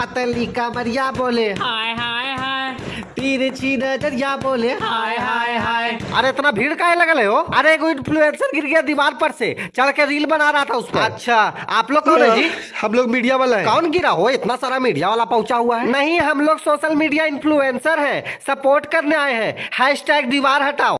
पतली कमरिया बोले। हाय हाय हाय। तिरछी नज़रिया बोले। हाय हाय हाय। अरे इतना भीड़ काहे लगल रहे हो? अरे एगो इन्फ्लुएंसर गिर गया दीवार पर से। चढ़ के रील बना रहा था उसको अच्छा। आप लोग कौन है जी? हम लोग मीडिया वाला है। कौन गिरा हो? इतना सारा मीडिया वाला पहुँचा हुआ है। नहीं हम लोग सोशल मीडिया इन्फ्लुएंसर हैं। सपोर्ट करने आए हैं। हैश टैग दीवार हटाओ।